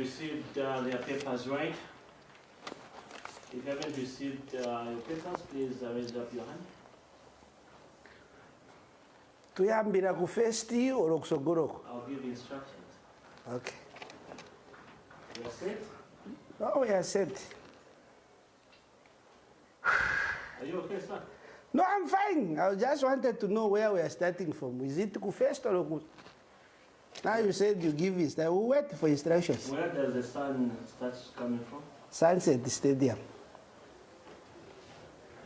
received uh, their papers right. If you haven't received uh, your papers, please uh, raise up your hand. tuyambira ku first or kusogoloko I'll give you instructions. okay You are set? oh set Are you okay, sir? no i'm fine i just wanted to know where we are starting from is it ku first or ku now you said you give inst uh, we wait for instructions Where does the sun start coming from? sunset stadium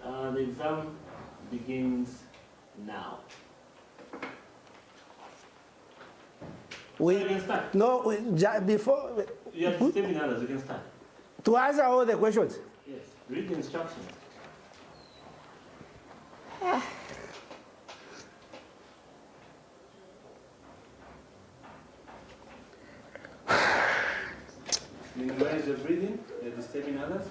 Uh, the exam begins now. So you we can start. no we, ja- before You are disturbing hmm? others, you can start. to answer all the questions Yes. Read the instructions. Ah. Minimize your breathing, you're disturbing others.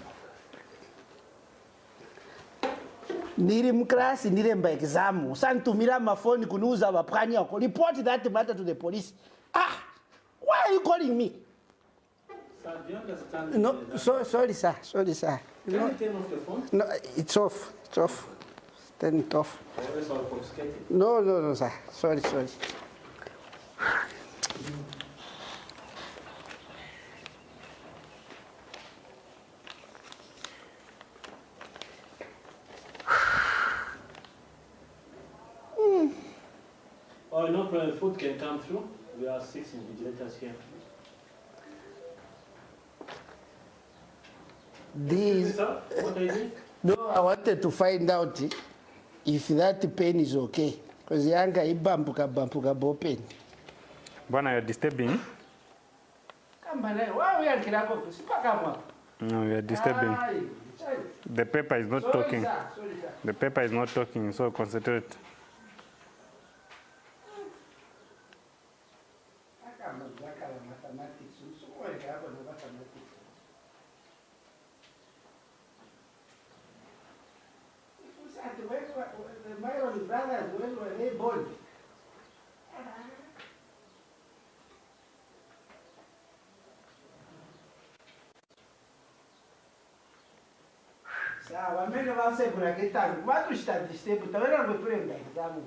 niri muklasi ekizamu exam usanditumira mafoni kuniuza vapwani ako report that matter to the police. Ah! Why are you calling me? Sir, do you understand? no that- so, sorry sir. Sorry sir. Can no, you turn off your phone? no it's off. It's off. Turn it off. No no no sir. Sorry sorry Oh, no problem, food can come through. We are six invigilators here. this Sir, what are you doing? no i wanted to find out if that pen is okay because yanga ibambuka bambuka bopen Bwana, you're disturbing. kamba naye wauyangirako sipakamwa No, you're disturbing. The paper is not talking. The paper is not talking, so concentrate. Já com a mathematics, isso não né, é grave, não mathematics. Hermano Librada, é duelo de béisbol. Sabe, a mí no va a você por aqui tá ¿Cuánto está de este? Pues también no me prenda, estamos.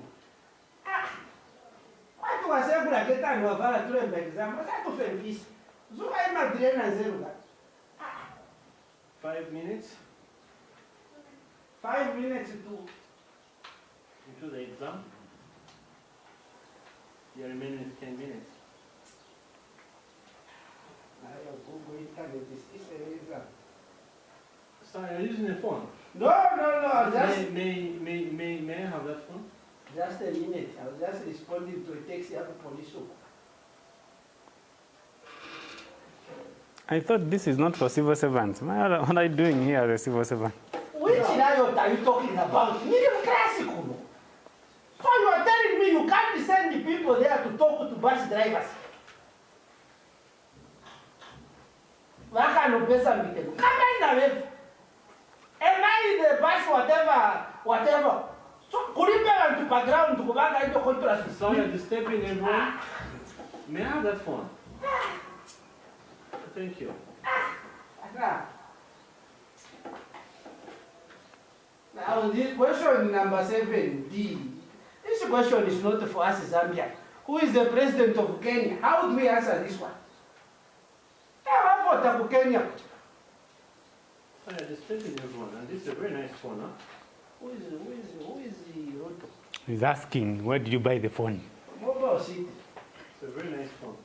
Tá ah ai tu wasea kula keta ni wavala tule mbekizama, sai kufembisha. Zuka ima direna zero gato. Five minutes. Five minutes to into the exam. The remaining is ten minutes. Ai, eu vou gritar, eu disse, isso é exam. Sorry, I'm using the phone. No, no, no, just... May, may, may, may, may I have that phone? Just a minute i was just responding to a text ya police I thought this is not for civil servants. What are you doing here as a civil servant? Which riot are you talking about? Medium classical. So you are telling me you can't send the people there to talk to bus drivers? vakanopesa mitemo kamaina vefu am i the bus whatever whatever so kulipe vantu background kuvangaito contrast So you're disturbing everyone. May I have that phone? Thank you. Now, this question number seven, D. This question is not for us, Zambia. Who is the president of Kenya? How do we answer this one? Tawavota ku Kenya. So you're disturbing everyone, and this is a very nice phone, huh? Who is, who is, who is the Ruto? He's asking, where did you buy the phone? Mobile city. It's a very nice phone.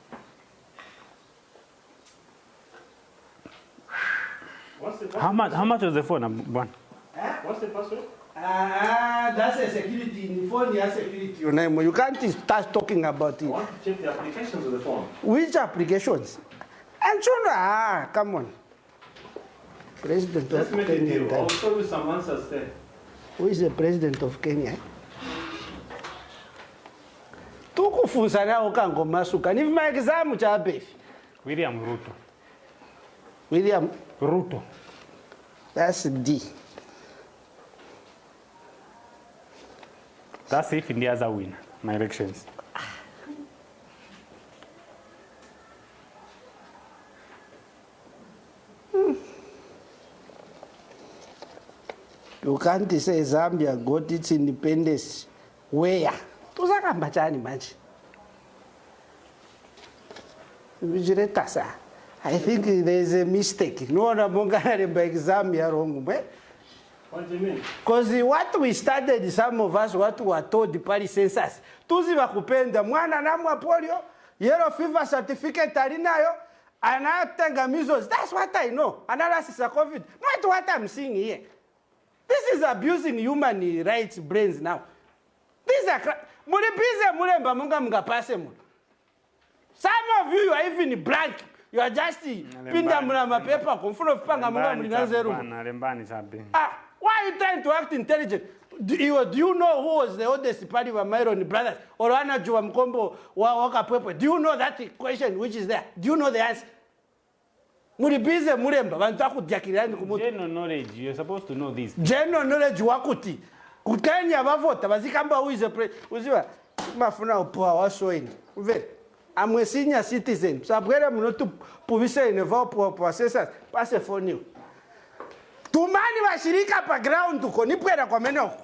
What's the How much, how much was the phone, um, Bwana? Huh? What's the password? Ah, that's a security. In the phone, yeah, security. Your name. You can't start talking about it. I it. want to check the applications of the phone. Which applications? And so, ah, come on. President Let's make a Kenya. deal. I'll show you some answers there. Who is the president of Kenya? tukufunza nawo kangomasuka nivi maekizamu chapefi William Ruto. william Ruto. that's d That's if India's a winner, my elections. You can't say zambia got its independence where tusakamba chani manje vichireta sa i think there is a mistake noona monganaremba exam yarong mwe What do you mean? Because what we started, some of us, what we were told, pali census, tuziva kupenda mwana namwa polio, yellow fever certificate alinayo, anatenga measles. That's what I know. Analysis of COVID. Not what I'm seeing here. This is abusing human rights brains now. These are mulipize mulemba munga mungapase mu. Some of you, you are even blank. You are just pinda muna mapepa kumfuno kupanga munga panga rumu. Lembani, lembani sabi. Ah, why are you trying to act intelligent? Do you, do you know who was the oldest party of Myron brothers? Or wanajua mkombo wa wakapwepwe? Do you know that question which is there? Do you know the answer? mulibize mulemba vantu bantu akudyakirani knowledge wakuti kutenya bavota vazikamba uize pre uziva mafuna upoa wasoini umvere amwe senior citizen sabwera munotu puvise neva poa poa tumani washirika pa ground uko nipwera kwa menoko